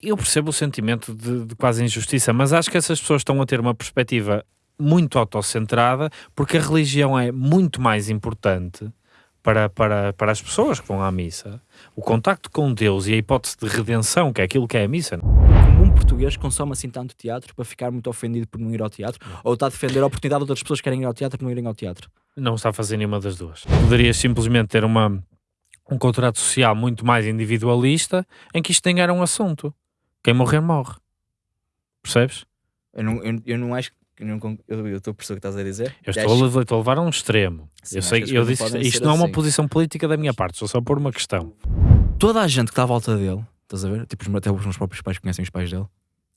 Eu percebo o sentimento de, de quase injustiça, mas acho que essas pessoas estão a ter uma perspectiva muito autocentrada, porque a religião é muito mais importante para, para, para as pessoas que vão à missa. O contacto com Deus e a hipótese de redenção, que é aquilo que é a missa. Comum português consome assim tanto teatro para ficar muito ofendido por não ir ao teatro? Ou está a defender a oportunidade de outras pessoas que querem ir ao teatro não irem ao teatro? Não está a fazer nenhuma das duas. Poderias simplesmente ter uma, um contrato social muito mais individualista em que isto nem era um assunto. Quem morrer, morre. Percebes? Eu não, eu, eu não acho que. Eu não eu estou a perceber o que estás a dizer. Eu Acho- estou a, levar- estou a levar a um extremo. Sim, eu acho sei, eu disse, isto não é uma assim. posição política da minha parte, estou só a pôr uma questão. Toda a gente que está à volta dele, estás a ver? Tipo, até os meus próprios pais conhecem os pais dele,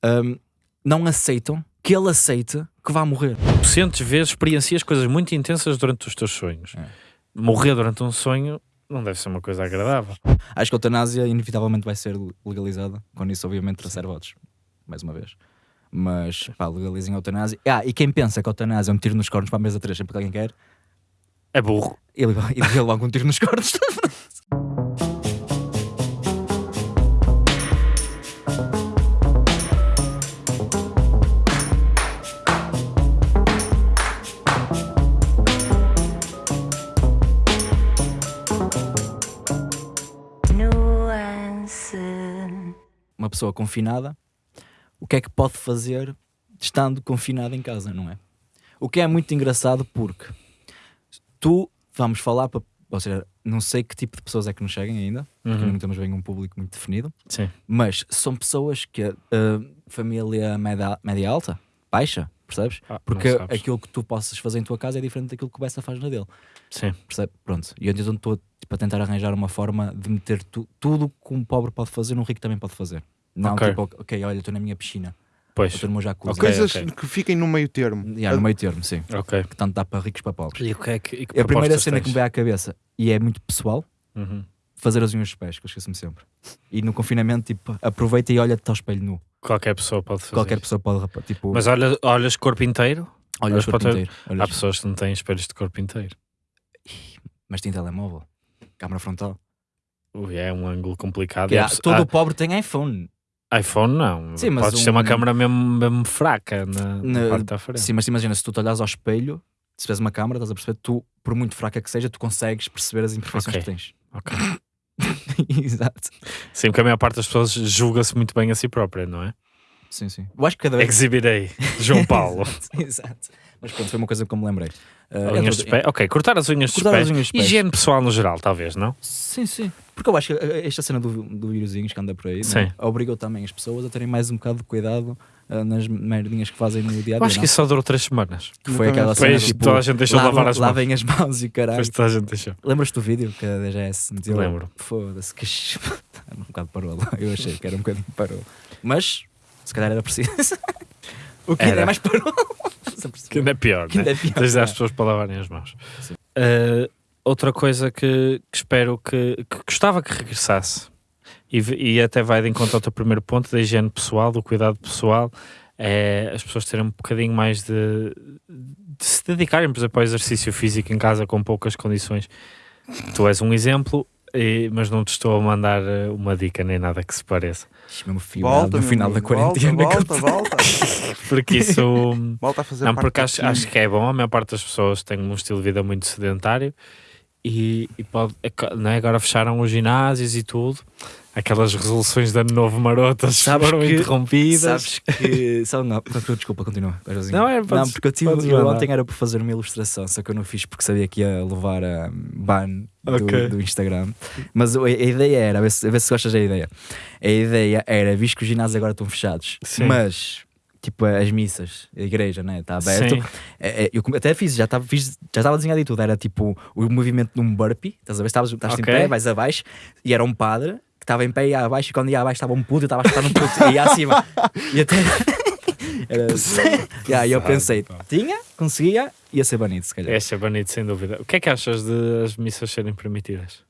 hum, não aceitam que ele aceite que vá morrer. Sentes, vezes, experiencias coisas muito intensas durante os teus sonhos. É. Morrer durante um sonho não deve ser uma coisa agradável. Acho que a eutanásia inevitavelmente vai ser legalizada, quando isso obviamente trouxer votos, mais uma vez. Mas pá, legalizem a eutanásia. Ah, e quem pensa que a eutanásia é um tiro nos cornos para a mesa 3 sempre que alguém quer, É burro. ele, ele, ele logo um tiro nos cornos. pessoa confinada, o que é que pode fazer estando confinada em casa, não é? O que é muito engraçado porque tu, vamos falar para. Ou seja, não sei que tipo de pessoas é que nos seguem ainda, porque Uhum. não temos bem um público muito definido, Sim. mas são pessoas que uh, família média, média alta, baixa, percebes? Ah, Porque aquilo que tu possas fazer em tua casa é diferente daquilo que o Bessa faz na dele. Sim. Percebe? Pronto. E eu então estou tipo, a tentar arranjar uma forma de meter tu- tudo que um pobre pode fazer, um rico também pode fazer. Não, Ok. tipo, ok, olha, estou na minha piscina, Pois. estou no meu jacuzzi. Ok, Coisas ok. que fiquem no meio termo. Yeah, no meio termo, sim. Ok. Que tanto dá para ricos para pobres. E o que é que, e que É a primeira propostas cena que tens? me veio à cabeça, e é muito pessoal, Uhum. fazer as unhas dos pés, que eu esqueço-me sempre. E no confinamento, tipo, aproveita e olha-te ao espelho nu. Qualquer pessoa pode fazer. Qualquer pessoa pode, tipo, Mas olha, olhas corpo inteiro? olha olhas o corpo inteiro. Há olhas- pessoas que não têm espelhos de corpo inteiro. Mas tem telemóvel, câmara frontal. Ui, é um ângulo complicado. Que E há- há todo há- o pobre tem iPhone. iPhone não. Sim, mas Podes ter uma um- câmera mesmo, mesmo fraca na, na Na- parte da frente. Sim, mas imagina, se tu te olhas ao espelho, se tiveres uma câmara, estás a perceber, tu, por muito fraca que seja, tu consegues perceber as imperfeições Ok. que tens. Ok. Exato. Sim, porque a maior parte das pessoas julga-se muito bem a si própria, não é? Sim, sim. Eu acho que cada vez. Exhibirei, João Paulo. Exato. Mas pronto, foi uma coisa que eu me lembrei. Uh, unhas entre- dos pés. Ok, cortar as unhas Cortar pés. as unhas pés. Higiene pessoal no geral, talvez, não? Sim, sim. Porque eu acho que uh, esta cena do, do vírusinhos que anda por aí é? Sim. obrigou também as pessoas a terem mais um bocado de cuidado uh, nas merdinhas que fazem no dia a dia. Eu acho que não? isso só durou três semanas. Que foi aquela cena Depois tipo, toda a gente deixou de lavar as mãos. lavem as mãos e caralho. Depois toda a gente deixou. Lembras-te do vídeo que a DGS meteu? Lembro. Foda-se, que ch- um bocado parou. Eu achei que era um bocadinho parou. Mas, se calhar era preciso. o que ainda Era. é mais parou. Que ainda é pior, Que ainda né? é pior, Tens de dar é. às pessoas para lavarem as mãos. Sim. Uh, outra coisa que, que espero que, que gostava que regressasse e, e até vai de encontro ao teu primeiro ponto da higiene pessoal, do cuidado pessoal, é as pessoas terem um bocadinho mais de, de se dedicarem, por exemplo, ao exercício físico em casa com poucas condições. Tu és um exemplo, e- mas não te estou a mandar uh, uma dica nem nada que se pareça. Mesmo fibrado Volta, no final da quarentena. Volta, volta, volta. Porque isso. volta a fazer Não, porque do acho, acho que é bom. A maior parte das pessoas tem um estilo de vida muito sedentário e, e pode, é co- não é? agora fecharam os ginásios e tudo. Aquelas resoluções de ano novo marotas Sabes foram que- interrompidas. Sabes que. Só, não, desculpa, continua. Não, é, não, podes- porque eu, tive, eu ontem era por fazer uma ilustração, só que eu não fiz porque sabia que ia levar a ban do, do Instagram. Mas a, a ideia era, a ver, se, a ver se gostas da ideia. A ideia era, visto que os ginásios agora estão fechados, Sim. mas tipo as missas, a igreja, né, está aberto. É, é, eu até fiz, já estava fiz, já estava desenhado e tudo. Era tipo o movimento de um burpee, estás a ver? Estavas estás Ok. em pé, vais abaixo, e era um padre que estava em pé e ia abaixo, e quando ia abaixo estava um puto, e estava a estar um puto, e ia acima. E até. Era, yeah, e eu pensei, tinha, conseguia, ia ser banido, se calhar. Este é banido, sem dúvida. O que é que achas de as missas serem permitidas?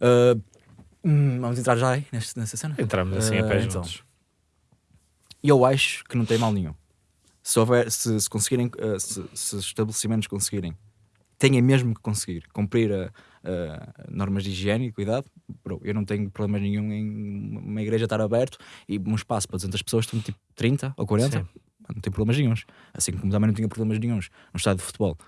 Uh, hum, vamos entrar já aí neste, nessa cena? Entramos assim a Uh, pé então. E eu acho que não tem mal nenhum. Se, houver, se, se conseguirem, uh, se, se os estabelecimentos conseguirem, têm mesmo que conseguir cumprir a, eh, normas de higiene e cuidado, bro, eu não tenho problema nenhum em uma igreja estar aberto e um espaço para 200 pessoas, estão tipo 30 ou 40, Sim. não tem problemas nenhuns. Assim como também não tinha problemas nenhuns no estádio de futebol.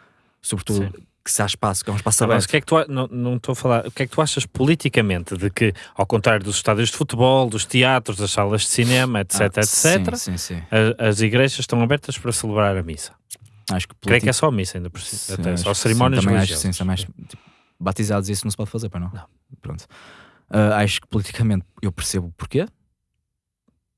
Sobretudo Sim. Que se há espaço, que é um espaço Tá bem, mas aberto. o que é que tu, não, não estou a falar, o que é que tu achas politicamente de que, ao contrário dos estádios de futebol, dos teatros, das salas de cinema, etc, Ah, etc, Sim, sim, sim. a- as igrejas estão abertas para celebrar a missa? Acho que Creio que é politi- só a missa ainda por Sim, até só sim, cerimónias acho que religiosas. sim, também acho- tipo, batizados isso não se pode fazer, para não? Não. Pronto. Ah, acho que politicamente eu percebo porquê.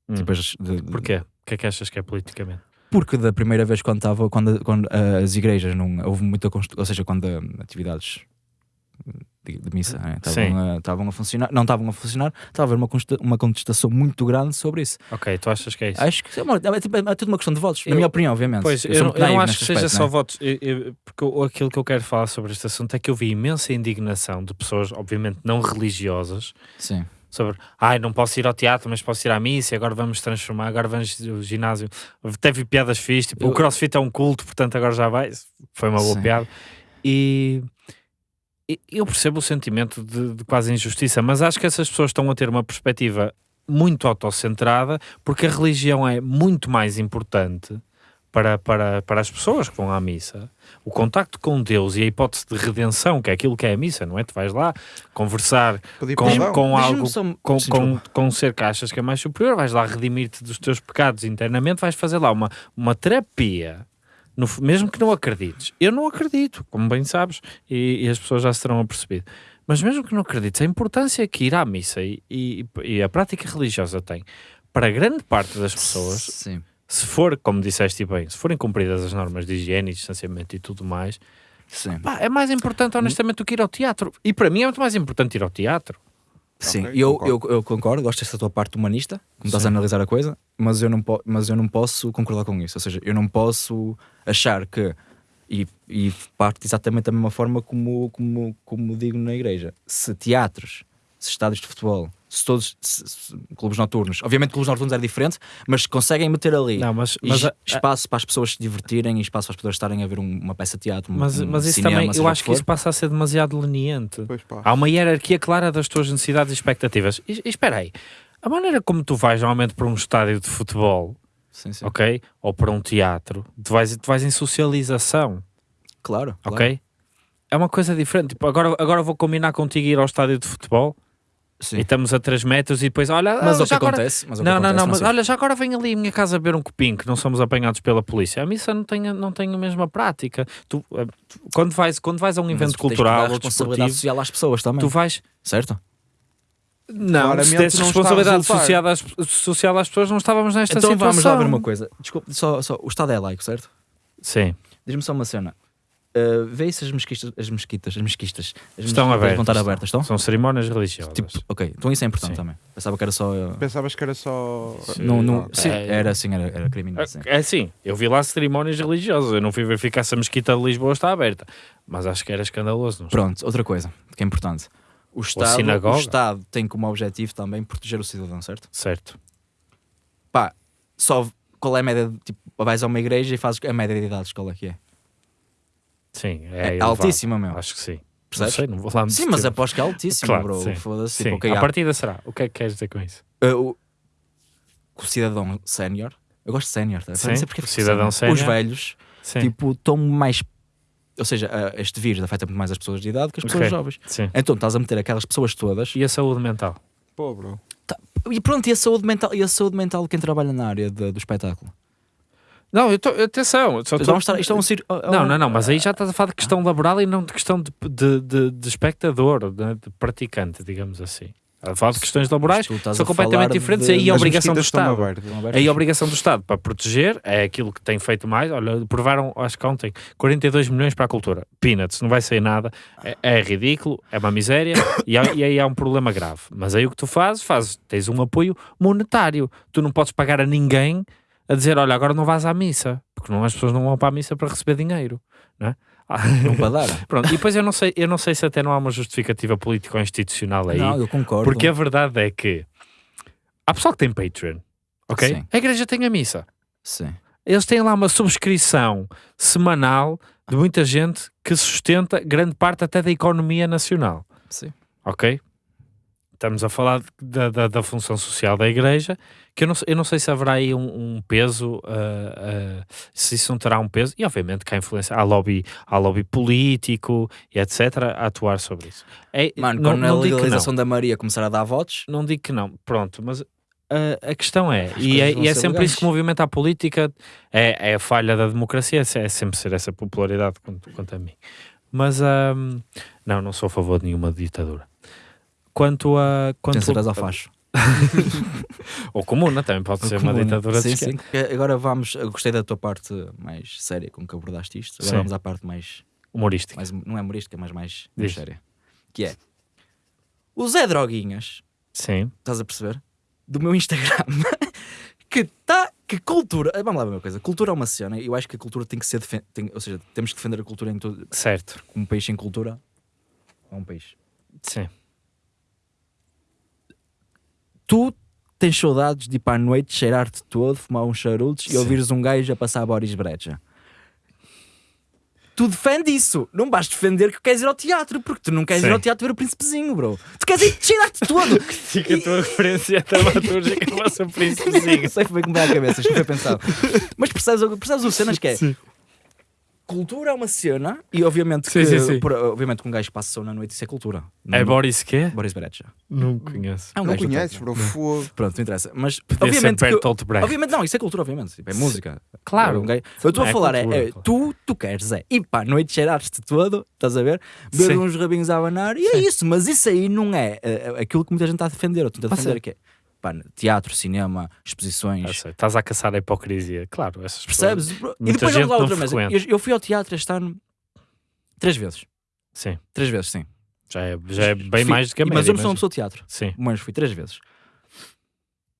Hum. Tipo, de- de- Porquê? O que é que achas que é politicamente? Porque da primeira vez quando estava, quando, quando ah, as igrejas não houve muita ou seja, quando ah, atividades de, de missa né, estavam a, funcionar, não estavam a funcionar, estava a haver uma, uma contestação muito grande sobre isso. Ok, tu achas que é isso? Acho que é, uma- é, tipo, é tudo uma questão de votos, Eu- na minha opinião, obviamente. Pois, sou eu, não, eu não acho que seja aspecto, só não é? votos, eu- eu- porque aquilo que eu quero falar sobre este assunto é que eu vi imensa indignação de pessoas, obviamente não religiosas, Sim. Sobre ai, não posso ir ao teatro, mas posso ir à missa, agora vamos transformar, agora vamos ao ginásio. Teve piadas fixe, tipo, Eu- o crossfit é um culto, portanto agora já vai. Foi uma boa Sim. piada. E e eu percebo o sentimento de, de quase injustiça, mas acho que essas pessoas estão a ter uma perspectiva muito autocentrada, porque a religião é muito mais importante para, para, para as pessoas que vão à missa. O contacto com Deus e a hipótese de redenção, que é aquilo que é a missa, não é? Tu vais lá conversar Pedir com, perdão. com algo só- com, com, com um ser que achas que é mais superior, vais lá redimir-te dos teus pecados internamente, vais fazer lá uma, uma terapia, no mesmo que não acredites. Eu não acredito, como bem sabes, e, e as pessoas já se terão apercebido. Mas mesmo que não acredites, a importância que ir à missa e, e, e a prática religiosa tem para grande parte das pessoas, Sim. Se for, como disseste bem, se forem cumpridas as normas de higiene, distanciamento e tudo mais, Sim. pá, é mais importante honestamente do que ir ao teatro. E para mim é muito mais importante ir ao teatro. Sim, Ok, eu, concordo. eu, eu concordo, gosto dessa tua parte humanista, como estás a analisar a coisa, mas eu, não mas eu não posso concordar com isso. Ou seja, eu não posso achar que, e, e parte exatamente da mesma forma como, como, como digo na igreja, se teatros, se estádios de futebol, se todos, se- se- clubes noturnos, obviamente clubes noturnos é diferente, mas se conseguem meter ali Não, mas, mas, a- espaço para as pessoas se divertirem e espaço para as pessoas estarem a ver um- uma peça de teatro, mas, um mas isso cinema, também, eu acho que for. isso passa a ser demasiado leniente. Pois pá. Há uma hierarquia clara das tuas necessidades e expectativas. E, e espera aí, a maneira como tu vais normalmente para um estádio de futebol, Sim, sim. ok? Ou para um teatro, tu vais, tu vais em socialização, Claro, claro. ok? É uma coisa diferente. Tipo, agora, agora vou combinar contigo ir ao estádio de futebol Sim. e estamos a 3 metros e depois, olha, Mas ah, o que agora, acontece, mas o que Não, não, acontece, não, mas sei. olha, já agora vem ali à minha casa beber um copinho, que não somos apanhados pela polícia. A missa não tem, não tem a mesma prática. Tu, eh, tu- quando, vais, quando vais a um Mas evento tens que dar cultural ou responsabilidade desportivo, social às pessoas também, tu vais. certo? Não, Claramente se desse não a responsabilidade social às, social às pessoas, não estávamos nesta então situação. vamos lá ver uma coisa. Desculpa, só, só, o Estado é laico, certo? Sim, Diz-me só uma cena. Uh, vê se as mesquitas, as mesquitas, as mesquitas, as estão mesquitas abertas. vão estar abertas, estão? São cerimónias religiosas. Tipo, ok, então isso é importante Sim. também. Pensava que era só. uh, Pensavas que era só. não, não, ok. sim, É- era assim, era, era criminoso. sim. É assim, eu vi lá cerimónias religiosas. Eu não fui verificar se a mesquita de Lisboa está aberta. Mas acho que era escandaloso. Não Pronto, outra coisa que é importante. O Estado, o Estado tem como objetivo também proteger o cidadão, certo? Certo. Pá, só qual é a média? de- Tipo, vais a uma igreja e fazes a média de idades, qual é que é? Sim, é, É, altíssima, meu. Acho que sim. Não sei, não vou lá me Sim, mas aposto que é altíssimo, Claro, bro. Foda-se. Tipo, ok, a partida será. O que é que queres dizer com isso? Uh, o, o cidadão sénior, eu gosto de sénior, tá? Sim, não sei porque o cidadão Os sénior. velhos, Sim. tipo, estão mais. Ou seja, uh, este vírus afeta muito mais as pessoas de idade que as pessoas Ok. jovens. sim. Então estás a meter aquelas pessoas todas. E a saúde mental? Pô, bro. E pronto, e a saúde mental, e a saúde mental de quem trabalha na área de- do espetáculo? Não, eu tô, atenção. Só tô- estar, isto é um cir- é Não, um- não, não, mas aí já estás a falar de questão laboral e não de questão de, de, de- de espectador, de, praticante, digamos assim. A falar de questões laborais são completamente diferentes de- aí a obrigação do Estado. Aí a obrigação do Estado para proteger é aquilo que tem feito mais. Olha, provaram, acho que ontem, 42 milhões para a cultura. Peanuts, não vai sair nada. É, é ridículo, é uma miséria e, há- e aí há um problema grave. Mas aí o que tu fazes, fazes, tens um apoio monetário. Tu não podes pagar a ninguém a dizer, olha, agora não vais à missa. Porque não, as pessoas não vão para a missa para receber dinheiro. Não é? Não para dar. Pronto, e depois eu não sei, eu não sei se até não há uma justificativa política ou institucional aí. Não, eu concordo. Porque a verdade é que há pessoal que tem Patreon, ok? Sim. A igreja tem a missa. Sim. Eles têm lá uma subscrição semanal de muita gente que sustenta grande parte até da economia nacional. Sim. Ok? Estamos a falar da, da, da função social da igreja, que eu não, eu não sei se haverá aí um, um peso, uh, uh, se isso não terá um peso, e obviamente que há influência, há lobby, há lobby político e etc. a atuar sobre isso. É, Mano, não, quando não a legalização da Maria começar a dar votos, Não digo que não, pronto, mas a, a questão é, e é, e é sempre legais. isso que movimenta a política, é, é a falha da democracia, é sempre ser essa popularidade quanto, quanto a mim. Mas ahm, não, não sou a favor de nenhuma ditadura. Quanto a. Quanto vencerás ao facho. Ou comuna, também pode ser uma Comuna. ditadura sim, de sim. Agora vamos, eu gostei da tua parte mais séria com que abordaste isto. Agora Sim. vamos à parte mais, humorística. mais não é humorística, mas mais, mais séria. Que é o Zé Droguinhas, Sim, estás a perceber? Do meu Instagram. que tá, que cultura, vamos lá ver uma coisa, cultura é uma cena, eu acho que a cultura tem que ser, tem- ou seja, temos que defender a cultura em todo, certo. um país sem cultura é um país. Sim. Tu tens saudades de ir para a noite, cheirar-te todo, fumar uns charutos e Sim. ouvires um gajo a passar Boris Brecha. Tu defende isso. Não vais defender que queres ir ao teatro, porque tu não queres ir Sim. ao teatro ver o príncipezinho, bro. Tu queres ir cheirar-te todo. Fica a tua referência dramatúrgica por isso. Não sei foi que me dá a cabeça, isto foi pensado. Mas percebes, percebes o cenas que é? Cultura é uma cena, e obviamente Sim, que, sim, sim. por- obviamente que um gajo passa na noite, isso é cultura. É Não- Boris quê? Boris Brecha. Não conheço. É um Não conheces, bro. Fogo. Pronto, não interessa. Mas Podia obviamente ser que. Obviamente, não, isso é cultura, obviamente. Tipo, é música. Claro. É um gajo- Eu estou É a falar, é, cultura, é, claro. tu, tu queres, é ir para a noite cheirar-te todo, estás a ver? Beber uns rabinhos a abanar, e é isso, mas isso aí não é, é, é aquilo que muita gente está a defender. Eu tento a Ah, defender que é pá, teatro, cinema, exposições. sei, Estás a caçar a hipocrisia. Claro, essas pessoas- Percebes? bro? E depois vamos lá outra vez. Eu, eu fui ao teatro este ano três vezes. Sim, Três vezes, sim. já é, já é bem Fui- mais do que a média. Mas eu não sou uma pessoa de teatro. Sim. Mas fui três vezes.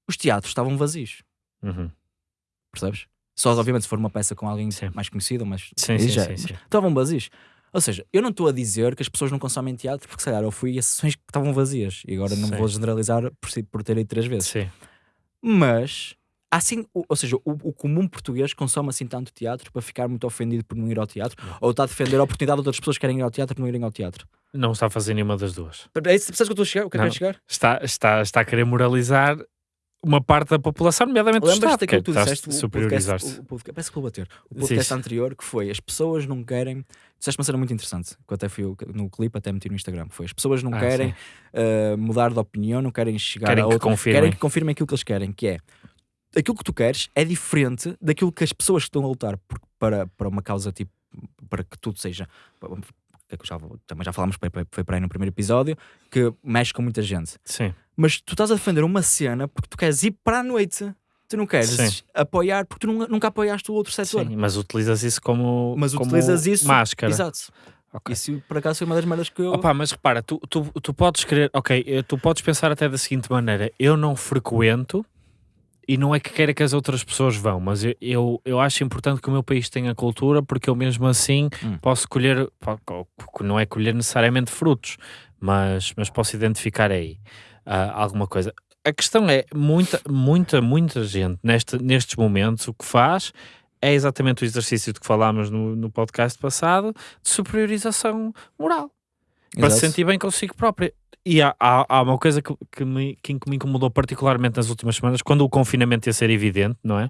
Os teatros estavam vazios. Uhum. percebes? Só obviamente se for uma peça com alguém Sim. mais conhecido, mas Sim, sim, já- sim, mas sim. estavam vazios. Ou seja, eu não estou a dizer que as pessoas não consomem teatro, porque se calhar eu fui a sessões que estavam vazias e agora não Sim. vou generalizar por, si- por ter ido três vezes. Sim. Mas assim, ou seja, o, o comum português consome assim tanto teatro para ficar muito ofendido por não ir ao teatro ou está a defender a oportunidade de outras pessoas que querem ir ao teatro e não irem ao teatro. Não está a fazer nenhuma das duas. É isso, percebes que eu estou a chegar? O que é que eu quero chegar? Está, está, está a querer moralizar uma parte da população, nomeadamente do Lembras-te Estado. daquilo que tu que disseste? O podcast, o, o podcast, parece que vou bater. O podcast sim. anterior que foi as pessoas não querem. Disseste uma cena muito interessante, que eu até fui no clipe, até meti no Instagram. Foi as pessoas não Ah, querem uh, mudar de opinião, não querem chegar Querem a que outro, confirmem. querem que confirmem aquilo que eles querem, que é aquilo que tu queres é diferente daquilo que as pessoas que estão a lutar por- para, para uma causa tipo para que tudo seja que que já, também já falámos foi, foi para aí no primeiro episódio que mexe com muita gente Sim. Mas tu estás a defender uma cena porque tu queres ir para a noite. Tu não queres Sim. apoiar porque tu nu- nunca apoiaste o outro setor. Sim, mas utilizas isso como, Mas como utilizas isso. máscara. Exato. Ok. Isso por acaso foi uma das merdas que eu. Opa, mas repara, tu, tu, tu podes querer, ok, eh, tu podes pensar até da seguinte maneira: eu não frequento e não é que queira que as outras pessoas vão, mas eu, eu, eu acho importante que o meu país tenha cultura porque eu mesmo assim Hum. posso colher, não é colher necessariamente frutos, mas, mas posso identificar aí ah, alguma coisa. A questão é, muita, muita, muita gente neste, nestes momentos o que faz é exatamente o exercício de que falámos no, no podcast passado de superiorização moral para se Exato. sentir bem consigo própria. E há, há, há uma coisa que, que, me, que me incomodou particularmente nas últimas semanas, quando o confinamento ia ser evidente, não é?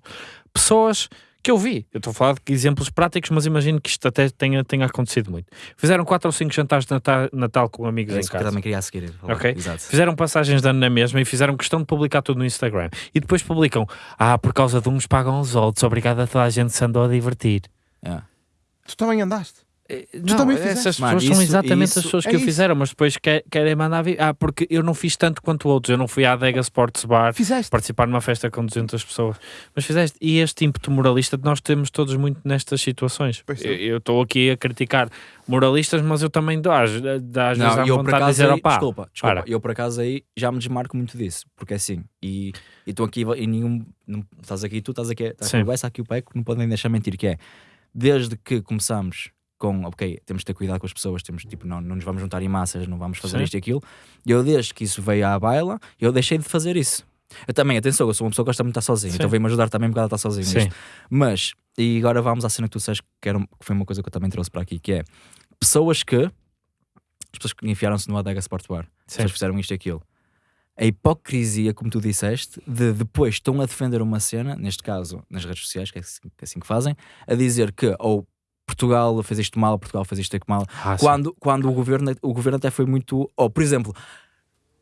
Pessoas que eu vi, eu estou a falar de exemplos práticos, mas imagino que isto até tenha, tenha acontecido muito. Fizeram quatro ou cinco jantares de Natal, Natal com amigos É em isso que eu casa. também queria a seguir. falar. Ok. Exato. Fizeram passagens de ano na mesma e fizeram questão de publicar tudo no Instagram. E depois publicam: Ah, por causa de uns pagam os outros, obrigado a toda a gente que se andou a divertir. É. Tu também andaste. Não, também fizeste? essas Mano, pessoas são isso- exatamente isso- as pessoas é que o isso. fizeram, mas depois que- querem mandar vir. Ah, porque eu não fiz tanto quanto outros. Eu não fui à Adega Sports Bar Fizeste. participar numa festa com 200 pessoas. Mas fizeste. E este ímpeto moralista nós temos todos muito nestas situações. Pois Eu eu estou aqui a criticar moralistas, mas eu também dou às, às vezes Não, à eu por vontade de acaso dizer, aí, opá, desculpa, desculpa, para. eu por acaso aí já me desmarco muito disso, porque é assim, e estou aqui e nenhum, não, estás aqui, tu estás aqui, estás Sim. aqui o Bessa, aqui o Peco, não podem deixar mentir, que é, desde que começamos com, ok, temos de ter cuidado com as pessoas, temos tipo, não, não nos vamos juntar em massas, não vamos fazer Sim. isto e aquilo, eu desde que isso veio à baila, eu deixei de fazer isso. Eu também, atenção, eu sou uma pessoa que gosta muito de estar sozinho, Sim. então veio-me ajudar também um bocado a estar sozinho. Mas, e agora vamos à cena que tu disseste, que, era, que foi uma coisa que eu também trouxe para aqui, que é pessoas que. As pessoas que enfiaram-se no Adega Sport Bar. As pessoas fizeram isto e aquilo. A hipocrisia, como tu disseste, de depois estão a defender uma cena, neste caso nas redes sociais, que é assim que, é assim que fazem, a dizer que ou Portugal fez isto mal, Portugal fez isto mal, Ah, sim. quando, quando o, governo, o governo até foi muito. Ou, por exemplo,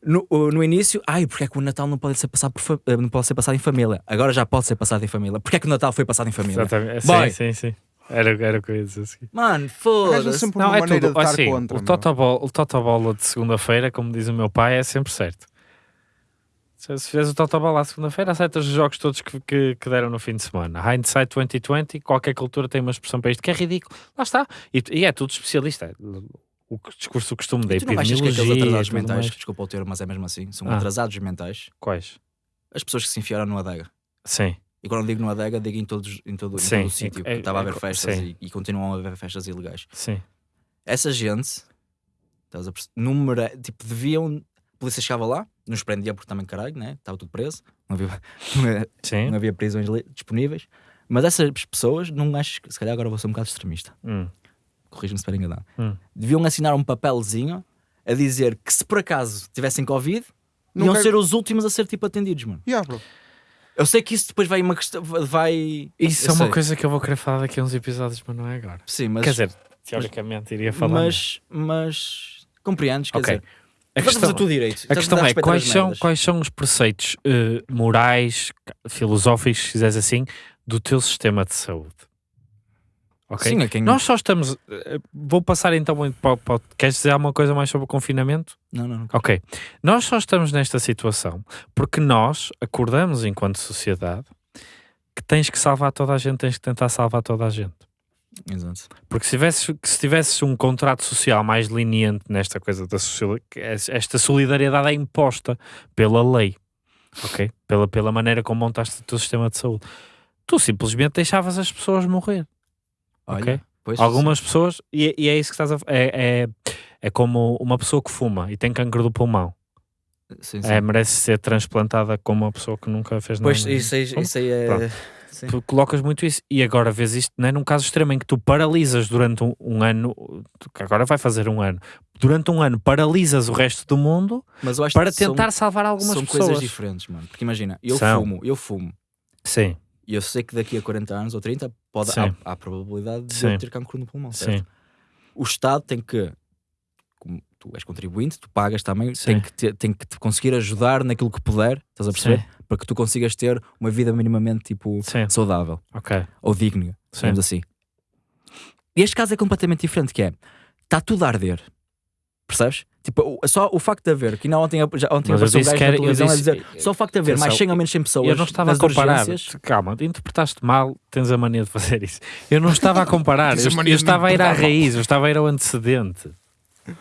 no, no início, ai, porque é que o Natal não pode ser passado, por eh, não pode ser passado em família? Agora já pode ser passado em família. Porque é que o Natal foi passado em família? Exatamente. Boy. Sim, sim, sim. Era, era o que eu ia dizer. Sim. Mano, foda-se. Não, é tudo. Assim, contra. o totobola, o totobola de segunda-feira, como diz o meu pai, é sempre certo. Se fizeres o totobola à segunda-feira, aceitas os jogos todos que, que, que deram no fim de semana. Hindsight 2020, qualquer cultura tem uma expressão para isto que é ridículo. Lá está. E, e é tudo especialista. O discurso do costume da E tu não achas que epidemiologia. aqueles atrasados mentais, mais. desculpa o termo, mas é mesmo assim, são Ah. atrasados mentais, Quais? as pessoas que se enfiaram no adega. Sim. E quando digo no adega, digo em, todos, em todo, em todo o sítio. é- Estava a é- haver festas e, e continuam a haver festas ilegais. Sim. Essa gente, estás a perce- numera, tipo, deviam. A polícia chegava lá, nos prendia porque também caralho, né? Estava tudo preso, não havia, Sim. não havia prisões disponíveis. Mas essas pessoas, não acho que, se calhar agora vou ser um bocado extremista, Hum. corrija-me se estiver enganado, Hum. deviam assinar um papelzinho a dizer que se por acaso tivessem Covid, Não iam quero- ser os últimos a ser tipo atendidos, mano. Yeah, bro. Eu sei que isso depois vai uma questão. Vai. Isso eu é uma sei. coisa que eu vou querer falar daqui a uns episódios, mas não é agora. Sim, mas. Quer dizer, teoricamente iria falar. mas, mas compreendes, quer Ok. dizer. A a questão, tudo direito. a questão é quais são, quais são os preceitos eh, morais, filosóficos, se quiseres assim, do teu sistema de saúde? Ok? Sim, é quem. Nós só estamos. eh, Vou passar então para, para, Queres dizer alguma coisa mais sobre o confinamento? Não, não, não. Ok. Nós só estamos nesta situação porque nós acordamos enquanto sociedade que tens que salvar toda a gente, tens que tentar salvar toda a gente. Exato. Porque se tivesses, se tivesses um contrato social mais leniente nesta coisa da es- esta solidariedade é imposta pela lei, ok? Pela, pela maneira como montaste o teu sistema de saúde. Tu simplesmente deixavas as pessoas morrer. Olha, Ok. Algumas pessoas, e, e é isso que estás a é, é, é como uma pessoa que fuma e tem cancro do pulmão. Sim, sim. É, merece ser transplantada como uma pessoa que nunca fez nada. Pois, isso aí, isso aí é. Pronto. Sim. Tu colocas muito isso e agora vês isto né, num caso extremo em que tu paralisas durante um, um ano, que agora vai fazer um ano, durante um ano paralisas o resto do mundo para que são- tentar salvar algumas são pessoas. coisas diferentes, mano. Porque imagina, eu São. fumo, eu fumo. Sim, E eu sei que daqui a 40 anos ou 30 pode, Sim. há, probabilidade de Sim. eu ter cancro no pulmão. certo? sim, O Estado tem que, tu és contribuinte, tu pagas também, Sim. tem que, ter- tem que te conseguir ajudar naquilo que puder, estás a perceber? sim, Para que tu consigas ter uma vida minimamente tipo sim, saudável ok, ou digna, digamos assim. E este caso é completamente diferente, que é, está tudo a arder. Percebes? Tipo, só o facto de haver, que ainda ontem, já, ontem apareceu um disse gajo na a dizer, só o facto de haver mais Atenção, 100 ou menos 100 pessoas eu não estava a comparar, urgências, calma, interpretaste mal, tens a mania de fazer isso. Eu não estava a comparar, eu, eu estava a ir à raiz, eu estava a ir ao antecedente.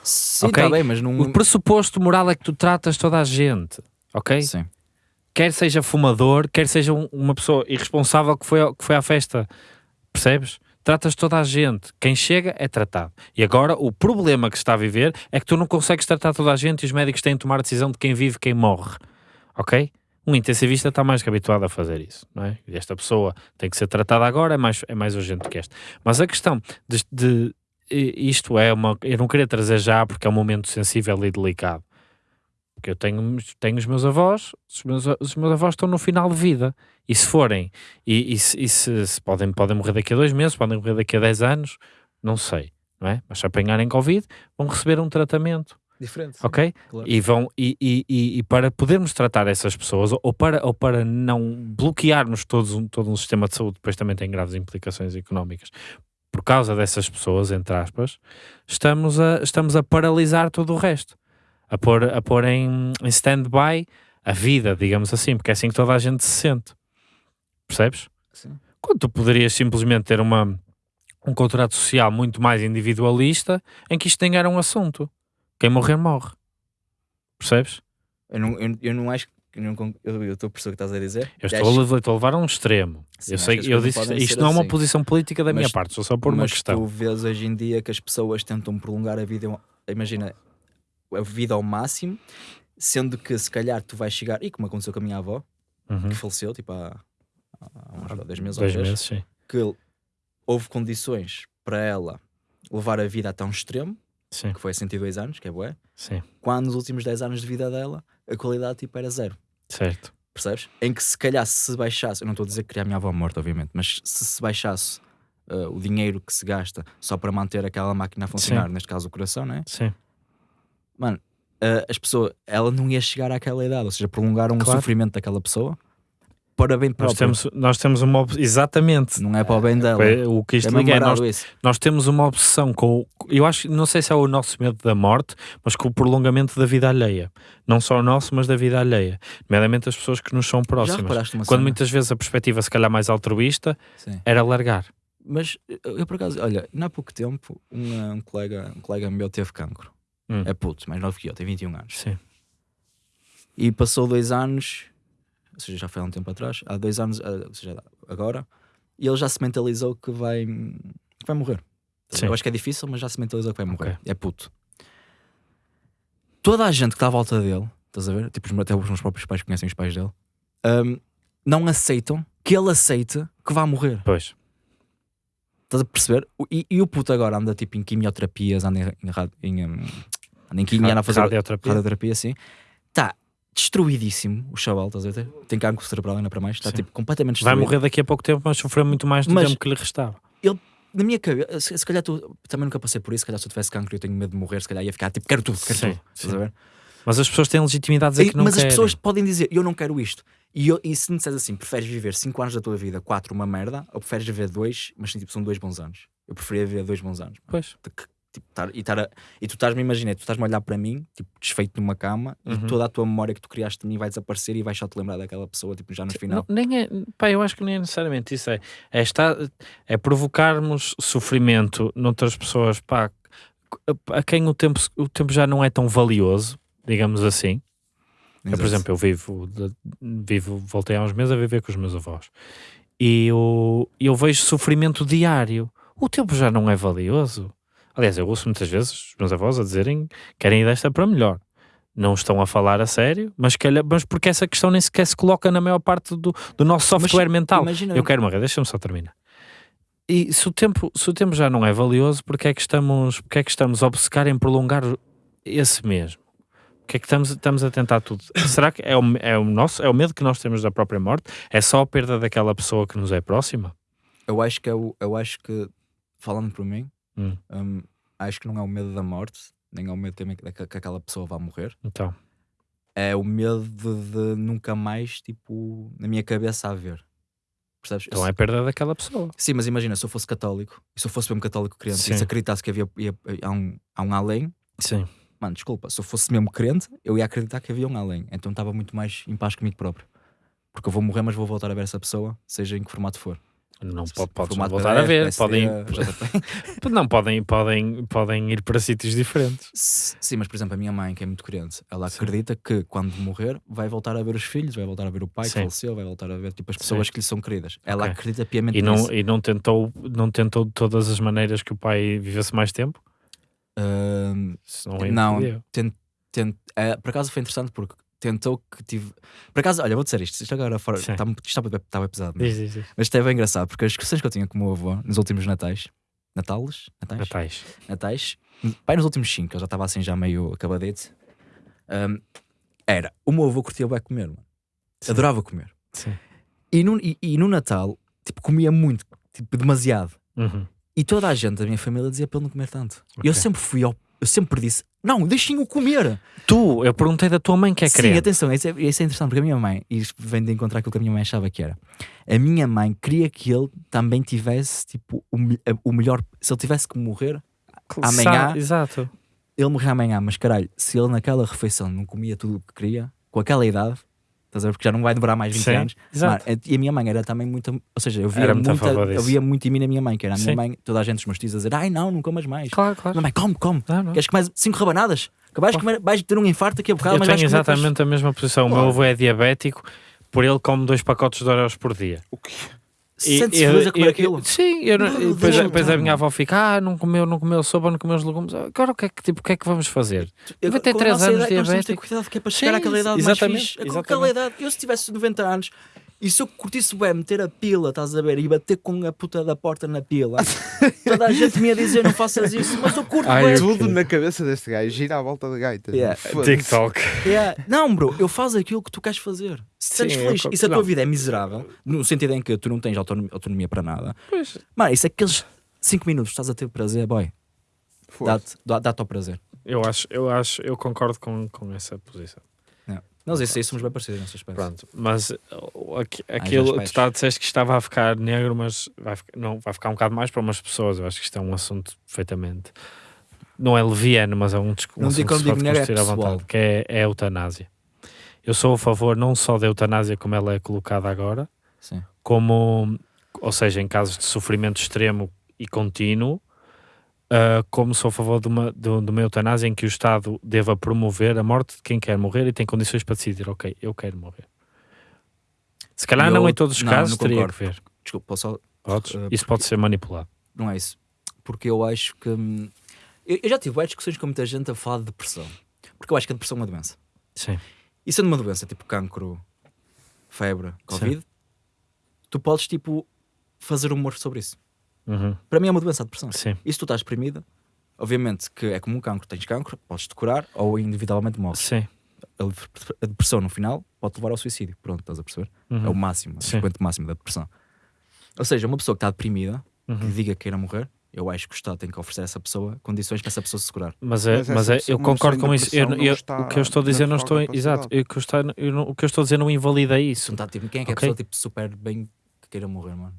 Sim, Ok. está bem, mas não... O pressuposto moral é que tu tratas toda a gente, ok? Sim. quer seja fumador, quer seja um- uma pessoa irresponsável que foi, que foi à festa, percebes? Tratas toda a gente. Quem chega é tratado. E agora o problema que se está a viver é que tu não consegues tratar toda a gente e os médicos têm de tomar a decisão de quem vive e quem morre. Ok? Um intensivista está mais que habituado a fazer isso, não é? E esta pessoa tem que ser tratada agora, é mais, é mais urgente que esta. Mas a questão de, de- isto é uma. Eu não queria trazer já porque é um momento sensível e delicado. Porque eu tenho, tenho os meus avós, os meus, os meus avós estão no final de vida. E se forem, e, e se, e se- se podem, podem morrer daqui a dois meses, podem morrer daqui a 10 anos, não sei, não é? Mas se apanharem Covid, vão receber um tratamento, Diferente. ok? Claro. E, vão, e, e, e, e para podermos tratar essas pessoas, ou para, ou para não bloquearmos todos um, todo um sistema de saúde, depois também tem graves implicações económicas, por causa dessas pessoas, entre aspas, estamos a, estamos a paralisar todo o resto, a pôr, a pôr em, em stand-by a vida, digamos assim, porque é assim que toda a gente se sente. Percebes? Sim. Quando tu poderias simplesmente ter uma, um contrato social muito mais individualista em que isto nem era um assunto. Quem morrer, morre. Percebes? Eu não, eu, eu não acho que. Eu não eu estou a perceber o que estás a dizer. Eu estou, acho- a, estou a levar a um extremo. Sim, eu sei, eu disse, isto não é uma assim. posição política da minha Mas- parte, sou só por uma mas questão. tu vês hoje em dia que as pessoas tentam prolongar a vida, imagina, a vida ao máximo, sendo que se calhar tu vais chegar, e como aconteceu com a minha avó, Uhum. que faleceu, tipo há, há uns dois meses ou Dois três, meses, sim. que houve condições para ela levar a vida até um extremo, Sim, que foi a 102 anos, que é bué, sim, quando nos últimos 10 anos de vida dela, a qualidade tipo era zero. Certo. Percebes? Em que se calhar se baixasse, eu não estou a dizer que queria a minha avó morta, obviamente, mas se se baixasse uh, o dinheiro que se gasta só para manter aquela máquina a funcionar, Sim. neste caso o coração, né? Sim, Mano, uh, as pessoas, ela não ia chegar àquela idade, ou seja, prolongaram Claro. o sofrimento daquela pessoa para bem nós próprio. temos, nós temos uma. ob- Exatamente. Não é para o bem dela. É, O que isto É é nós, isso. nós temos uma obsessão com. Eu acho, não sei se é o nosso medo da morte, mas com o prolongamento da vida alheia. Não só o nosso, mas da vida alheia. Nomeadamente as pessoas que nos são próximas. Quando cena? muitas vezes a perspectiva, se calhar mais altruísta, Sim. era largar. Mas eu, eu, por acaso, olha, não há pouco tempo, um, um colega, um colega meu teve cancro. Hum. É puto, mais novo que eu, tem 21 anos. Sim, E passou dois anos, ou seja, já foi há um tempo atrás, há dois anos, ah, ou seja, agora, e ele já se mentalizou que vai, que vai morrer. Sim. Eu acho que é difícil, mas já se mentalizou que vai morrer. Ok. É puto. Toda a gente que está à volta dele, estás a ver? Tipo, até os meus próprios pais conhecem os pais dele, hum, não aceitam que ele aceite que vai morrer. pois. Estás a perceber? E, e o puto agora anda tipo em quimioterapias, anda em, em, rad- em, hum, anda em quimio, anda a fazer Radioterapia. radioterapia assim. Está destruidíssimo o chaval, estás a ver? Tem cancro cerebral ainda para mais, está Sim. tipo completamente Vai destruído. morrer daqui a pouco tempo, mas sofreu muito mais do Mas- tempo que lhe restava. Na minha cabeça, se, se calhar tu também nunca passei por isso, se calhar se eu tivesse cancro e eu tenho medo de morrer, se calhar ia ficar tipo, quero tudo, quero Sim, tudo. Estás a ver? Mas as pessoas têm legitimidade a dizer E- que não mas querem. as pessoas podem dizer, eu não quero isto. E, eu- e se me disseres assim, preferes viver 5 anos da tua vida, 4 uma merda, ou preferes viver 2, mas tipo, são 2 bons anos? Eu preferia viver 2 bons anos. Pois. Que, tipo, tar- e, tar a- e tu estás-me a imaginar, tu estás-me a olhar para mim, tipo, desfeito numa cama, Uhum. e toda a tua memória que tu criaste de mim vai desaparecer e vais só te lembrar daquela pessoa, tipo, já no final. Não, nem é, pá, eu acho que nem é necessariamente isso. É, é, estar, é provocarmos sofrimento noutras pessoas pá, a, a quem o tempo, o tempo já não é tão valioso, digamos assim. Eu, por exemplo, eu vivo, vivo, voltei há uns meses a viver com os meus avós e eu, eu vejo sofrimento diário. O tempo já não é valioso. Aliás, eu ouço muitas vezes os meus avós a dizerem que querem ir desta para melhor. Não estão a falar a sério, mas, calhar, mas porque essa questão nem sequer se coloca na maior parte do, do nosso Mas software mental. Imagina, Eu quero morrer, deixa-me só terminar. E se o, tempo, se o tempo já não é valioso, porque é que estamos, porque é que estamos a obcecar em prolongar esse mesmo? Porque é que estamos, estamos a tentar tudo? Será que é o, é o nosso, é o medo que nós temos da própria morte? É só a perda daquela pessoa que nos é próxima? eu acho que é o, eu acho que, falando por mim, Hum. hum, acho que não é o medo da morte, nem é o medo também que, que aquela pessoa vá morrer. Então, É o medo de, de nunca mais, tipo, na minha cabeça haver. Percebes? então é a perda daquela pessoa. Sim, mas imagina, se eu fosse católico, e se eu fosse mesmo católico crente, Sim. e se acreditasse que havia, ia- há, um, há um além, Sim. mano, desculpa, se eu fosse mesmo crente, eu ia acreditar que havia um além. Então estava muito mais em paz comigo próprio. Porque eu vou morrer, mas vou voltar a ver essa pessoa, seja em que formato for. Não pode, podes não Formato voltar a ver. PSD, Podem, não, podem, podem, podem ir para sítios diferentes. Sim, mas por exemplo, a minha mãe, que é muito crente, ela Sim. acredita que quando morrer vai voltar a ver os filhos, vai voltar a ver o pai que Sim. faleceu, vai voltar a ver tipo, as pessoas Sim. que lhe são queridas. Ela Ok. acredita piamente E não, nisso. e não tentou, não tentou de todas as maneiras que o pai vivesse mais tempo? Isso não, é não, tent, tent, eh, por acaso foi interessante porque tentou que tive. Por acaso, olha, vou dizer isto, isto agora fora. Sim. Está estava estava pesado, mas, Diz, diz, diz. mas isto é bem engraçado porque as discussões que eu tinha com o meu avô nos últimos Natais, Natales? Natais? Natais. Natais, pai nos últimos 5, eu já estava assim já meio acabadete. ahm, era, o meu avô curtia bem comer, mano. Sim. Adorava comer. Sim. E no, e, e no Natal, tipo, comia muito, tipo, demasiado. Uhum. E toda a gente da minha família dizia para ele não comer tanto. E Ok. eu sempre fui ao, eu sempre disse, não, deixem-o comer. Tu, eu perguntei da tua mãe que é Sim, crente. atenção, isso é, isso é interessante, porque a minha mãe, e vem de encontrar aquilo que a minha mãe achava que era. A minha mãe queria que ele também tivesse, tipo, o, o melhor, se ele tivesse que morrer, amanhã- Exato. ele morrer amanhã, mas caralho, se ele naquela refeição não comia tudo o que queria, com aquela idade, estás a ver? Porque já não vai demorar mais 20 Sim, anos. exato. E a minha mãe era também muito. Ou seja, eu via, muito muita, eu via muito em mim na minha mãe, que era a minha Sim. mãe, toda a gente, os meus tios a dizer: ai não, não comas mais. Claro, claro. Minha mãe, come, come. Não, não. Queres comer 5 rabanadas? Acabaste de comer, vais ter um infarto aqui a bocado, Eu mas tenho vais comer depois- exatamente a mesma posição. O meu avô é diabético, por ele come dois pacotes de Oreos por dia. O quê? Sente-se eu- comer eu- aquilo. Sim, eu não- Não, e depois, depois a minha avó fica, ah, não comeu, não comeu sopa, não comeu os legumes. Agora o que é que, tipo, o que, é que vamos fazer? Eu- Vai ter com a três nossa anos idade, nós temos de ter diabético. cuidado que é para chegar Sim, àquela idade exatamente, mais fixe. É exatamente. idade, eu se tivesse 90 anos, E se eu curtisse bem meter a pila, estás a ver, e bater com a puta da porta na pila, toda a gente me ia dizer não faças isso, mas eu curto Ai, bem. eu- Tudo na cabeça deste gajo, gira à volta da gaita. Yeah. TikTok. Yeah. Não, bro, eu faço aquilo que tu queres fazer. Se sentes eu feliz co- e se a tua não. vida é miserável, no sentido em que tu não tens autonomia, autonomia para nada, Pois. mano, isso é aqueles 5 minutos que estás a ter prazer, boy, dá-te dá, dá-te ao prazer. Eu acho, eu acho, eu concordo com, com essa posição. Nós isso aí somos bem parecidos nesse aspecto. Pronto, mas uh, já aquilo, tu tá, disseste que estava a ficar negro, mas vai, ficar- não, vai ficar um bocado mais para umas pessoas. Eu acho que isto é um assunto perfeitamente. Não é leviano, mas é um, dis- um digo que digo negro, é à pessoal. vontade, que é, é a eutanásia. Eu sou a favor não só da eutanásia como ela é colocada agora, Sim. como, ou seja, em casos de sofrimento extremo e contínuo, ah, como sou a favor de uma, de, de uma eutanásia em que o Estado deva promover a morte de quem quer morrer e tem condições para decidir, ok, eu quero morrer. Se calhar Eu- não em todos os não, casos não teria concordo. que ver. Desculpa, posso só Podes? Uh, Isso pode ser manipulado. Não é isso. Porque eu acho que. hum, Eu, eu já tive várias discussões com muita gente a falar de depressão. Porque eu acho que a depressão é uma doença. Sim. E sendo uma doença tipo cancro, febre, Covid, tu podes tipo fazer humor sobre isso. Uhum. Para mim é uma doença a depressão. Sim. E se tu estás deprimida, obviamente que é como um cancro, tens cancro, podes te curar ou individualmente morres. Sim. A, depressão no final pode levar ao suicídio. Pronto, estás a perceber? É o Uhum. máximo, o Sim. expoente máximo da depressão. Ou seja, uma pessoa que está deprimida, que Uhum. diga que queira morrer, eu acho que o Estado tem que oferecer a essa pessoa condições para essa pessoa se segurar. Mas, é, Mas mas, essa é, pessoa- eu concordo com isso. Eu, eu- o que eu estou a dizer não estou. Exato. Eu, que eu está, eu o que eu estou a dizer não invalida isso. não está, tipo, quem é que é a pessoa tipo, super bem que queira morrer, mano?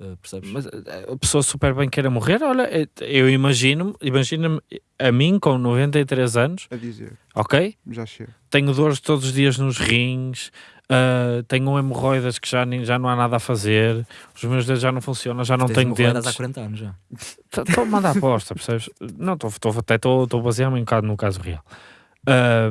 Uh, percebes? Mas eh, a pessoa super bem queira morrer, olha, eh, eu imagino, imagina-me a mim com 93 anos, A dizer, ok? já chega. Tenho dores todos os dias nos rins, ah, tenho hemorroidas que já, nem, já não há nada a fazer, os meus dedos já não funcionam, já não Tens tenho dentes. há 40 anos já. Estou a mandar aposta, percebes? Não, estou até estou a basear-me um bocado no caso real. Ah,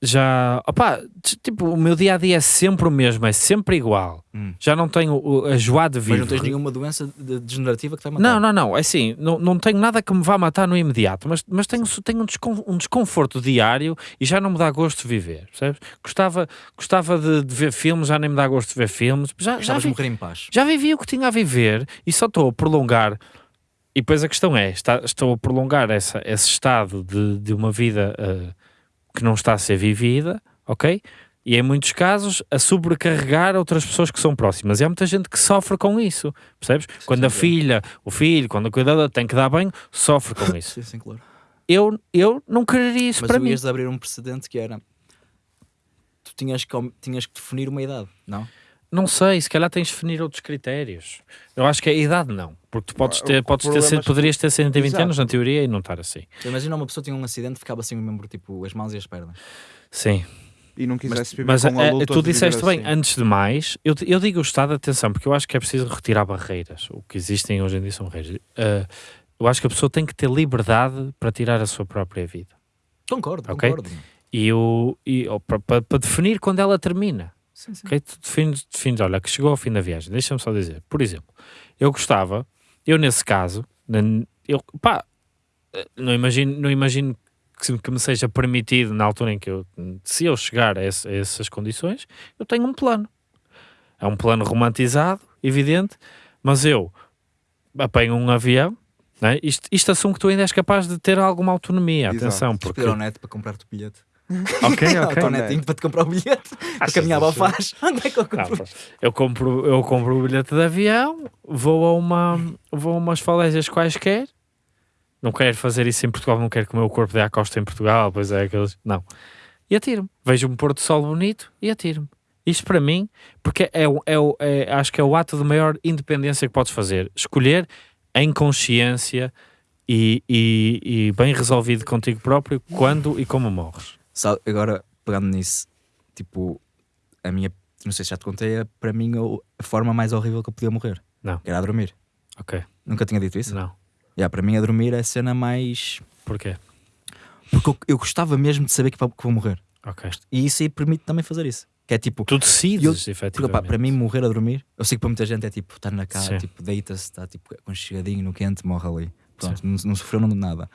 já, opá, t- tipo, o meu dia a dia é sempre o mesmo, é sempre igual. Hum. Já não tenho a joie de Mas viver. não tens nenhuma doença de- degenerativa que te vai matar. Não, não, não, é assim, não, não tenho nada que me vá matar no imediato, mas, mas tenho, tenho um, descon- um desconforto diário e já não me dá gosto de viver, percebes? Gostava, gostava de, de ver filmes, já nem me dá gosto de ver filmes, já, já, vi, morrer em paz. já vivi o que tinha a viver e só estou a prolongar. E depois a questão é: está- estou a prolongar essa, esse estado de, de uma vida ah, que não está a ser vivida, ok? E em muitos casos a sobrecarregar outras pessoas que são próximas. E há muita gente que sofre com isso, percebes? quando a sim, filha, o filho, quando a cuidadora tem que dar banho, sofre com isso. Sim, sim, claro. Eu, eu não quereria isso Mas para tu mim. ias abrir um precedente que era. Tu tinhas que, tinhas que definir uma idade, não? Não sei, se calhar tens de definir outros critérios. Eu acho que a idade não, porque tu podes ter, o podes ter, problema é que- poderias ter 120 Exato. anos na teoria e não estar assim. Imagina uma pessoa tinha um acidente e ficava sem o membro, tipo, as mãos e as pernas. Sim. E não quisesse viver Mas com a eh, luta tu de disseste bem, assim. antes de mais, eu, eu digo o Estado, atenção, porque eu acho que é preciso retirar barreiras. O que existem hoje em dia são barreiras. Eh, eu acho que a pessoa tem que ter liberdade para tirar a sua própria vida. Concordo, Ok. concordo. E, o, e para- para definir quando ela termina. Sim, sim. Ok? Tu defines, defines, olha, que chegou ao fim da viagem. Deixa-me só dizer, por exemplo, eu gostava, eu nesse caso, eu, pá, não imagino, não imagino que, que me seja permitido na altura em que eu, se eu chegar a, esse- a essas condições, eu tenho um plano. É um plano romantizado, evidente, mas eu apanho um avião, né? isto, isto assume que tu ainda és capaz de ter alguma autonomia, Exato. atenção, Porque... ao neto para comprar-te o bilhete. Ok, ok. Ao netinho para te comprar o bilhete. Achas caminhar isso? ao faz. Onde é que eu Não, compro? pá, eu compro, eu compro o bilhete de avião, vou a uma, vou a umas falésias quaisquer. Não quero fazer isso em Portugal, não quero que o meu corpo dê à costa em Portugal, pois é aqueles. Não. E atiro-me. Vejo um pôr do sol bonito e atiro-me. Isto para mim, porque é, é, é- acho que é o ato de maior independência que podes fazer. Escolher em consciência e, e, e bem resolvido contigo próprio quando e como morres. Sabe, agora, pegando nisso, tipo, a minha, não sei se já te contei, é para mim a forma mais horrível que eu podia morrer. Não. Era a dormir. Ok. Nunca tinha dito isso? Não. Yeah, para mim, a dormir é a cena mais. Porquê? Porque eu, eu gostava mesmo de saber que vou, que vou morrer. Ok. E isso aí permite também fazer isso. Que é tipo. Tu decides, Eu- efetivamente. Porque, pá, para mim, morrer a dormir, eu sei que para muita gente é tipo, estar na casa, tipo, deita-se, está tipo, aconchegadinho no quente, morre ali. Pronto, não, não sofreu nada.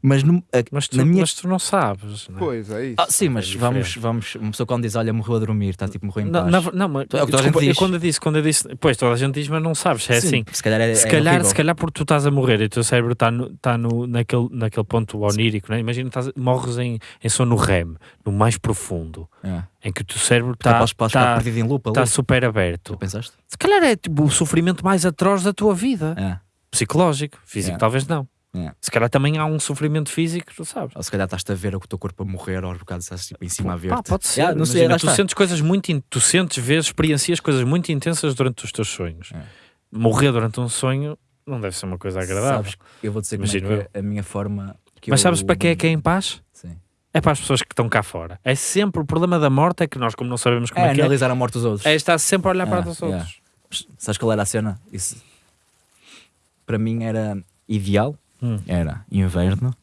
Mas, no- a- Mas tu, na minha mas tu não sabes. Não, é? Pois, é isso. Ah, sim, mas é vamos, vamos. Uma pessoa quando diz, olha, morreu a dormir, está tipo, morreu em não, paz. na- não, mas, É o que toda a gente diz. quando eu disse, quando eu disse, pois toda a gente diz, mas não sabes, é Sim, assim. Se calhar é, se, é calhar, horrível. se calhar porque tu estás a morrer e o teu cérebro está no, tá no, naquele, naquele ponto onírico, né? imagina estás, morres em, em sono REM, no mais profundo, É. em que o teu cérebro Tá, está tá, perdido em loop ali. tá super aberto. Tu pensaste? Se calhar é tipo, o sofrimento mais atroz da tua vida, É. psicológico, físico É. talvez não. É. Se calhar também há um sofrimento físico, tu sabes. Ou se calhar estás-te a ver o teu corpo a morrer aos bocados, estás tipo em cima a ver. Pá, pode ser. Yeah, não sei, Imagina, tu está. sentes coisas muito. in- Tu sentes, vês, experiencias coisas muito intensas durante os teus sonhos. É. Morrer durante um sonho não deve ser uma coisa agradável. Sabes, eu vou dizer como Imagino é que é a minha forma. Que Mas eu- sabes para quem é que é em paz? Sim. É para as pessoas que estão cá fora. É sempre o problema da morte, é que nós, como não sabemos como É é, que é, analisar a morte dos outros. é estar sempre a olhar para Ah, os yeah. outros. Sabes qual era a cena? Isso para mim era ideal. Hum. Era inverno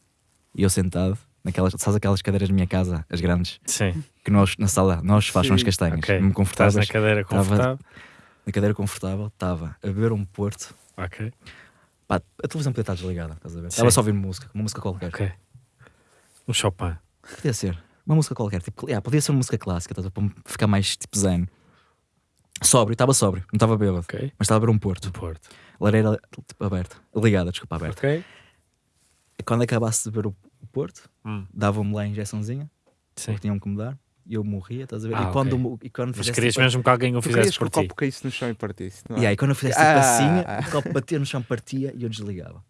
e eu sentado naquelas, sabes aquelas cadeiras da minha casa, as grandes, Sim, que nós na sala, nós fazemos as castanhas, ok. mesmo Estás confortáveis, na cadeira Tava- confortável. na cadeira confortável, estava a beber um porto. Ok, Pá, a televisão podia estar desligada, estás a ver? Estava só a ouvir música, uma música qualquer. ok. Um Chopin. Podia ser. Uma música qualquer. Tipo, yeah, podia ser uma música clássica, estás ver? para me ficar mais tipo zen. Sóbrio, estava sóbrio, não estava bêbado, Ok. mas estava a beber um porto. Do Porto. Lareira tipo, aberta, ligada, desculpa, aberta. Ok. Quando acabasse de beber o, o porto, Hum. davam-me lá a injeçãozinha, Sim. que tinham que me dar, e eu morria, estás a ver? Ah, e, quando, ok. mo- e quando Mas querias tipo, mesmo que alguém o fizesse que por o ti. copo caísse no chão e partisse, não é? E aí quando eu fizesse tipo assim, Ah. o copo batia no chão, partia e eu desligava.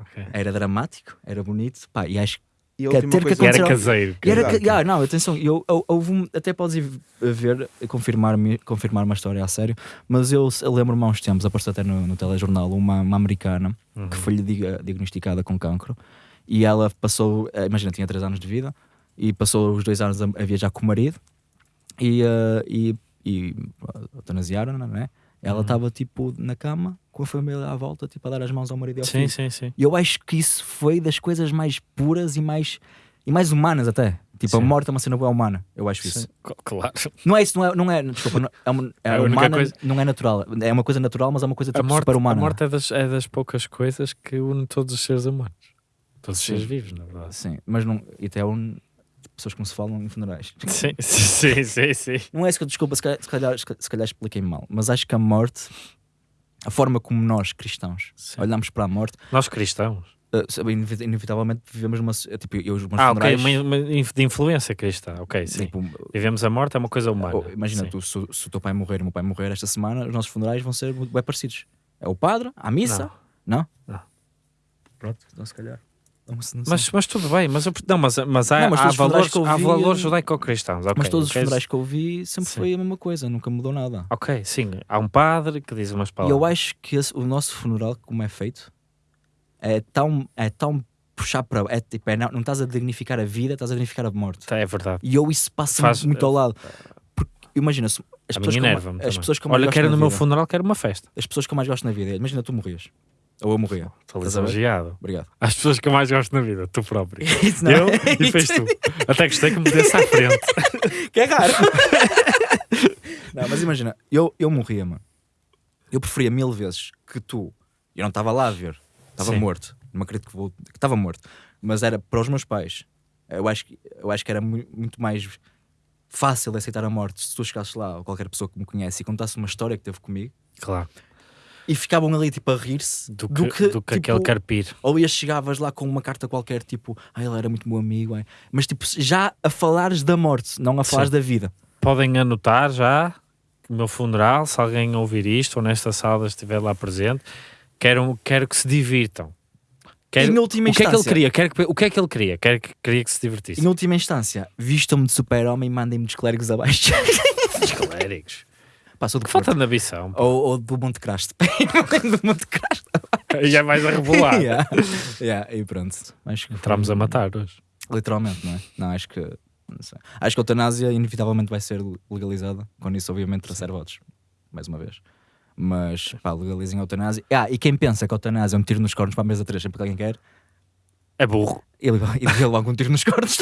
Ok. Era dramático, era bonito, pá, e acho E a Quer última ter que coisa E era caseiro. E era que, ah, não, atenção, eu, eu, houve um- até podes ir ver, confirmar, confirmar uma história a sério, mas eu, eu lembro-me há uns tempos, apareceu até no, no telejornal, uma, uma americana Uhum. que foi-lhe diagnosticada com cancro e ela passou, eh, imagina, tinha 3 anos de vida e passou os dois anos a, a viajar com o marido e, eh, e, e eutanasiaram, não é? Ela Uhum. estava tipo na cama com a família à volta, tipo a dar as mãos ao marido e ao Sim, filho. sim, sim. E eu acho que isso foi das coisas mais puras e mais, e mais humanas até. Tipo, a Sim. morte é uma cena boa humana. Eu acho isso. Claro. Não é isso, não é, não é desculpa, não, é, uma, é A única humana, coisa- não é natural. É uma coisa natural, mas é uma coisa A tipo, morte, super a humana. morte é, das, é das poucas coisas que une todos os seres humanos. Todos os Sim. seres vivos, na verdade. Sim, mas não, e até um, pessoas que não se falam em funerais. Sim, sim, sim, sim. Não é isso que eu desculpa, se calhar, se calhar, calhar expliquei mal, mas acho que a morte, a forma como nós cristãos Sim. olhamos para a morte, Nós cristãos. inevi- inevitavelmente vivemos uma. Tipo, eu, os meus Ah, ok, funerais. uma, uma de influência cristã. Ok, sim. tipo, Vivemos a morte, é uma coisa humana. Oh, imagina, Sim. tu, se, se o teu pai morrer e o meu pai morrer esta semana, os nossos funerais vão ser bem parecidos. É o padre, a missa. Não? Não. Pronto, então se calhar. Mas, mas tudo bem, mas, eu- não, mas, mas há, Não, mas há valores, eu há valores eh, judaico-cristãos. ok, Mas todos os funerais que eu vi sempre Sim. foi a mesma coisa, nunca mudou nada. Ok, sim. Há um padre que diz umas E palavras. eu acho que esse- o nosso funeral, como é feito, é tão, é tão puxar para. É, tipo, é, não, não estás a dignificar a vida, estás a dignificar a morte. É verdade. E eu isso passa Faz- muito ao lado. Porque imagina, as pessoas, também. as pessoas que eu mais Olha, quero no meu vida- funeral, quero uma festa. as pessoas que eu mais gosto na vida, imagina tu morrias. Ou eu morria. Estou lisonjeado. Obrigado. As pessoas que eu mais gosto na vida, tu próprio. Isso não Eu é? e fez tu. Até gostei que me desse à frente. Que é raro. não, mas imagina, eu, eu morria, mano. Eu preferia mil vezes que tu. Eu não estava lá a ver. Estava morto. Não acredito que vou. que Estava morto. Mas era para os meus pais. Eu acho que, eu acho que era mu- muito mais fácil de aceitar a morte se tu chegasses lá ou qualquer pessoa que me conhece e contasse uma história que teve comigo Claro. E ficavam ali tipo a rir-se Do que, do que, tipo, aquele carpir. ou ias chegavas lá com uma carta qualquer tipo, ah, ele era muito meu amigo, ai." mas tipo já a falares da morte, não a falares Sim. da vida. Podem anotar já o meu funeral, se alguém ouvir isto ou nesta sala estiver lá presente, quero, quero que se divirtam. Quero, Em última o que é que ele instância- queria? Quero que- o que é que ele queria? Quero que, queria que se divertisse. Em última instância, vistam-me de super-homem e mandem-me dos clérigos abaixo. Os clérigos. Passou do Que falta de ambição. Ou, ou do Monte Crasto. do Monte Crasto. E é mais a rebolar. yeah. Yeah, e pronto. Acho que foi- Entramos a matar hoje. Literalmente, não é? Não, acho que. Não. Acho que a eutanásia inevitavelmente vai ser legalizada. Com isso, obviamente, trouxer votos. Mais uma vez. Mas, pá, legalizem a eutanásia. Ah, e quem pensa que a eutanásia é um tiro nos cornos para a mesa 3 sempre que alguém quer, É burro. ele vai ele logo um tiro nos cornos.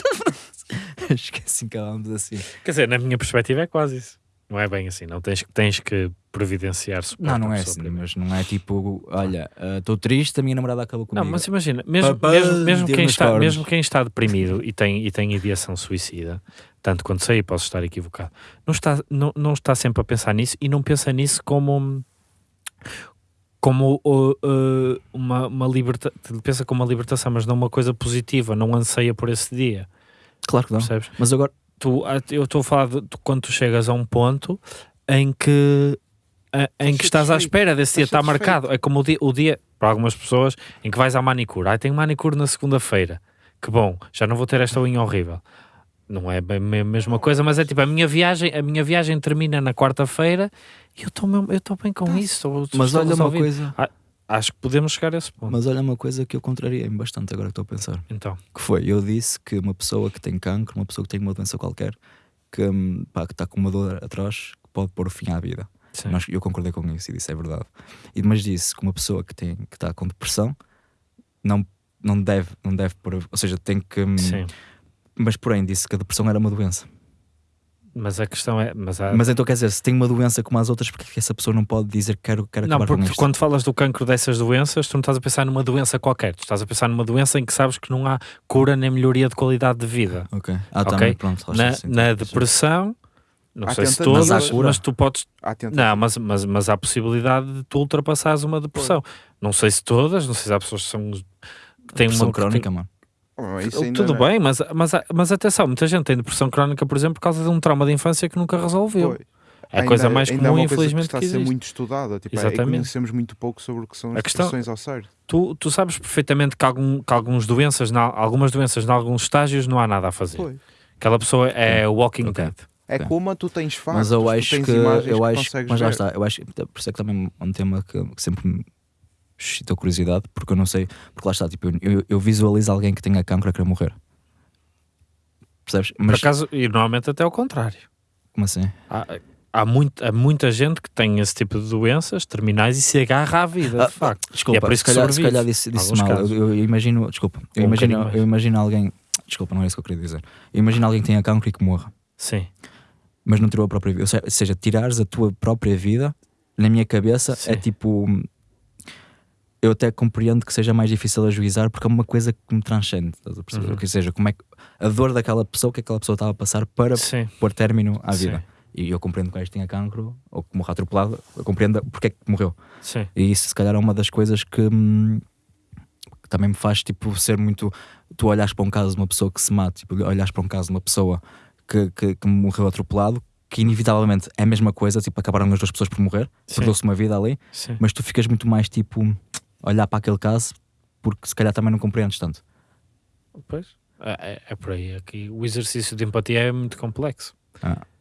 acho que é assim que acabamos assim. Quer dizer, na minha perspectiva é quase isso. Não é bem assim, não tens, tens que providenciar suporte Não, não é assim, primeiro. mas não é tipo, olha, estou triste, a minha namorada acabou comigo. Não, mas imagina, mesmo, Papá, mesmo, mesmo, quem está, cornos. mesmo quem está deprimido e tem, e tem ideação suicida, tanto quanto sei, posso estar equivocado, não está, não, não está sempre a pensar nisso e não pensa nisso como como uh, uh, uma, uma liberta pensa como uma libertação, mas não uma coisa positiva, não anseia por esse dia, Claro que não. percebes? Mas agora, tu, ah, eu estou a falar de, de quando tu chegas a um ponto em que a- em que estás à espera desse dia, está marcado. É como o dia, o dia, para algumas pessoas, em que vais à manicure. Ah, tenho manicure na segunda-feira. Que bom, já não vou ter esta unha horrível. Não é bem a mesma coisa, mas é tipo, a minha viagem, a minha viagem termina na quarta-feira e eu estou mesmo- eu estou bem com isso. estou- mas olha uma coisa, Acho que podemos chegar a esse ponto. mas olha uma coisa que eu contrariei-me bastante agora que estou a pensar. Então, Que foi, eu disse que uma pessoa que tem cancro, uma pessoa que tem uma doença qualquer, que pá, que está com uma dor atroz, que pode pôr fim à vida. sim. Nós- eu concordei com isso e disse é verdade. E, mas disse que uma pessoa que tem que está com depressão não, não deve, não deve pôr, ou seja, tem que. hum, Sim. Mas porém disse que a depressão era uma doença. Mas a questão é. Mas há- Mas então quer dizer, se tem uma doença como as outras, porque que essa pessoa não pode dizer que quero, quero Não, acabar porque com isto? quando falas do cancro dessas doenças, tu não estás a pensar numa doença qualquer, tu estás a pensar numa doença em que sabes que não há cura nem melhoria de qualidade de vida. Ok. Ah, Ok. também, pronto. Na, sentido. na depressão, não Há sei se todas, Mas mas, tu podes. Não, mas, mas, mas há a possibilidade de tu ultrapassares uma depressão. Não sei se todas, não sei se há pessoas que são. Que têm Depressão uma que têm- crónica, mano. Oh, isso ainda Tudo não é. bem, mas, mas, mas atenção, muita gente tem depressão crónica, por exemplo, por causa de um trauma de infância que nunca resolveu. Pois. É a Ainda- coisa mais ainda é comum, uma coisa infelizmente, que está que a ser muito estudada. Tipo, é, Exatamente. conhecemos muito pouco sobre o que são A as questão- depressões ao certo. Tu, tu sabes perfeitamente que, algum, que algumas doenças, na, algumas doenças, em alguns estágios, não há nada a fazer. Pois. Aquela pessoa é Walking Ok. Dead. É como tu tens factos, Mas eu tu acho tens que. imagens Eu acho, mas ver. está. Eu acho, por isso é que também é um tema que, que sempre suscitou curiosidade, porque eu não sei. Porque lá está, tipo, eu, eu, visualizo alguém que tenha cancro a querer morrer. Percebes? Por Mas acaso, e normalmente até ao contrário. como assim? Há, há, muito, há muita gente que tem esse tipo de doenças terminais e se agarra à vida, Ah, de facto. Desculpa, E é por isso se, que calhar, se calhar disse, disse mal. Eu, eu imagino, desculpa, eu um imagino, eu imagino alguém. Desculpa, não é isso que eu queria dizer. Eu imagino alguém que tenha cancro e que morra, Sim, mas não tirou a própria vida. Ou se- Ou seja, tirares a tua própria vida, na minha cabeça, Sim. é tipo. Eu até compreendo que seja mais difícil ajuizar porque é uma coisa que me transcende. Estás a perceber? Uhum. Ou seja, como é que a dor daquela pessoa que aquela pessoa estava a passar para sim. pôr término à Sim. vida. E eu compreendo que o gajo tenha cancro ou que morra atropelado, eu compreendo porque é que morreu. sim. E isso, se calhar, é uma das coisas que, hum, que também me faz tipo, ser muito. Tu olhas para um caso de uma pessoa que se mata, tipo, olhas para um caso de uma pessoa que, que, que morreu atropelado, que inevitavelmente é a mesma coisa, tipo, acabaram as duas pessoas por morrer, Sim. perdeu-se uma vida ali, sim. mas tu ficas muito mais tipo, olhar para aquele caso, porque se calhar também não compreendes tanto. Pois, é, é- é por aí. Aqui, o exercício de empatia é muito complexo. Percebes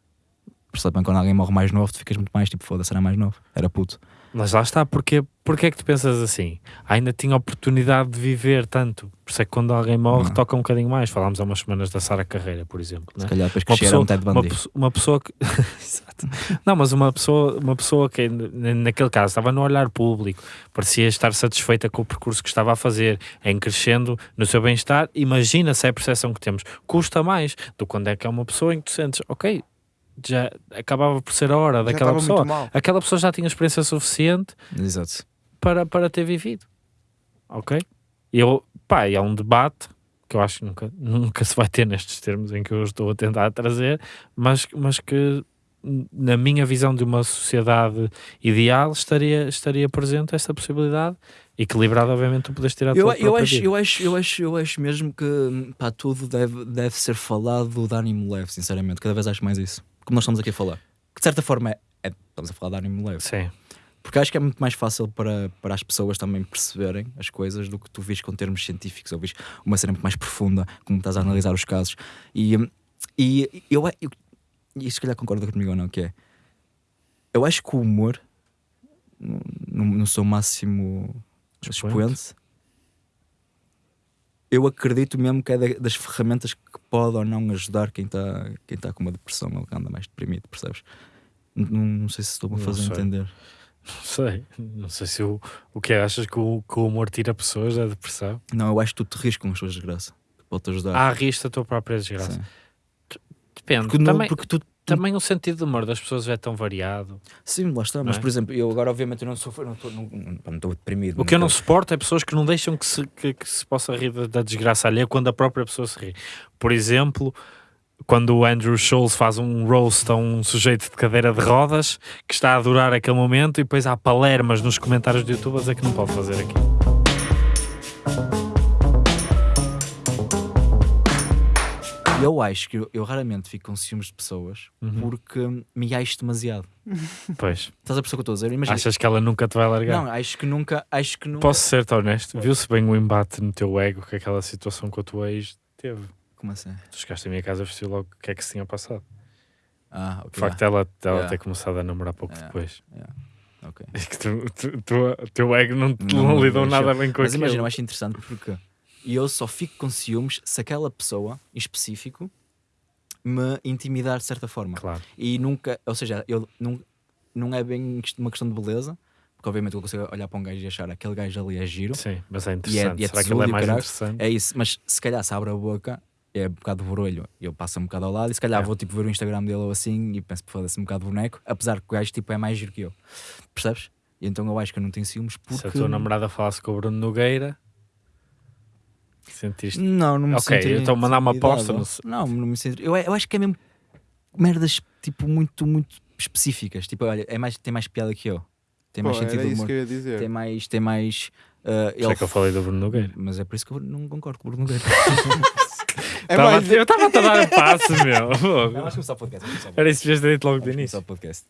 bem, quando alguém morre mais novo, tu ficas muito mais tipo, foda-se, era mais novo, era puto. Mas lá está, porque, porque é que tu pensas assim? Ainda tinha oportunidade de viver tanto. Por isso é que quando alguém morre, Não. toca um bocadinho mais. Falámos há umas semanas da Sara Carreira, por exemplo. Se né? calhar depois que Uma cheira pessoa, um Ted uma, Bundy. pesso- uma pessoa que. Exato. Não, mas uma pessoa, uma pessoa que naquele caso estava no olhar público, parecia estar satisfeita com o percurso que estava a fazer, em crescendo no seu bem-estar. Imagina se é a percepção que temos. Custa mais do que quando é que é uma pessoa em que tu sentes, ok, já acabava por ser a hora Já daquela pessoa. Aquela pessoa já tinha experiência suficiente Exato. para, para ter vivido. Ok? Eu, pá, e é um debate que eu acho que nunca, nunca se vai ter nestes termos em que eu estou a tentar trazer, mas, mas que na minha visão de uma sociedade ideal estaria, estaria presente esta possibilidade, equilibrada obviamente tu podes tirar a Eu, tua eu, acho, vida. eu, acho, eu, acho, eu acho mesmo que pá, tudo deve, deve ser falado de ânimo leve, sinceramente. Cada vez acho mais isso. Como nós estamos aqui a falar. Que de certa forma é, é- estamos a falar de ânimo leve. Sim, Porque acho que é muito mais fácil para, para as pessoas também perceberem as coisas do que tu vês com termos científicos ou vês uma cena muito mais profunda, como estás a analisar os casos. E, e eu, eu e se calhar concorda comigo ou não, que é eu acho que o humor no, no seu máximo Expoente. Eu acredito mesmo que é da- das ferramentas que pode ou não ajudar quem está quem tá com uma depressão ou que anda mais deprimido, percebes? Não, não sei se estou-me a fazer entender. não sei. Não sei se o, o que é, achas que o, que o humor tira pessoas da depressão? Não, eu acho que tu te rires com as suas desgraças. Pode-te ajudar. Há risco da tua própria desgraça. Sim. Depende. Porque, não- Também, porque tu, Também o sentido do humor das pessoas é tão variado. Sim, lá está. Mas, é? por exemplo, eu agora, obviamente, eu não sou. Não estou não, não, deprimido. O que eu não suporto é pessoas que não deixam que se, que, que se possa rir da, da desgraça alheia quando a própria pessoa se ri. Por exemplo, quando o Andrew Schultz faz um roast a um sujeito de cadeira de rodas que está a adorar aquele momento e depois há palermas nos comentários do YouTube a dizer que não pode fazer aquilo. Eu acho que eu, eu raramente fico com ciúmes de pessoas Uhum. porque me acho demasiado. Pois, Estás a perceber o que eu estou a dizer? Imagina. achas que ela nunca te vai largar? Não, acho que nunca. Acho que nunca. Posso ser-te honesto? Viu-se bem o embate no teu ego que aquela situação com a tua ex teve. Como assim? Tu chegaste à minha casa e percebi logo o que é que se tinha passado. Ah, ok. O facto dela, dela Yeah. ter começado a namorar pouco Yeah. depois. ok. É que tu, tu, tu- o teu ego não, Não, não lidou mas nada bem com Mas aquilo. imagina, eu acho interessante porque eu só fico com ciúmes se aquela pessoa em específico me intimidar de certa forma. Claro. E nunca, ou seja, eu não, não é bem uma questão de beleza, porque obviamente eu consigo olhar para um gajo e achar aquele gajo ali é giro. Sim, mas é E é- interessante. e é Será que ele é e mais interessante? É isso, mas se calhar se abre a boca, é um bocado de barulho, eu passo um bocado ao lado e se calhar É. vou tipo ver o Instagram dele ou assim e penso, foda-se um bocado de boneco, apesar que o gajo tipo é mais giro que eu. Percebes? E então eu acho que eu não tenho ciúmes porque. Se a tua namorada falasse com o Bruno Nogueira, sentiste. Não, não me Ok, sentiria então mandar uma aposta, não. Não, não me sinto. Eu, eu acho que é mesmo merdas tipo muito, muito específicas. Tipo, olha, é mais, tem mais piada que eu. Tem Pô, mais era sentido de isso humor. que eu ia dizer. Tem mais. Tem mais uh, é que eu falei do Bruno Nogueira. Mas é por isso que eu não concordo com o Bruno Nogueira. É Tava- mais- Eu estava a dar um passo, meu. Fogo. começar o podcast. Era isso que ter dito logo do Vamos início. o podcast.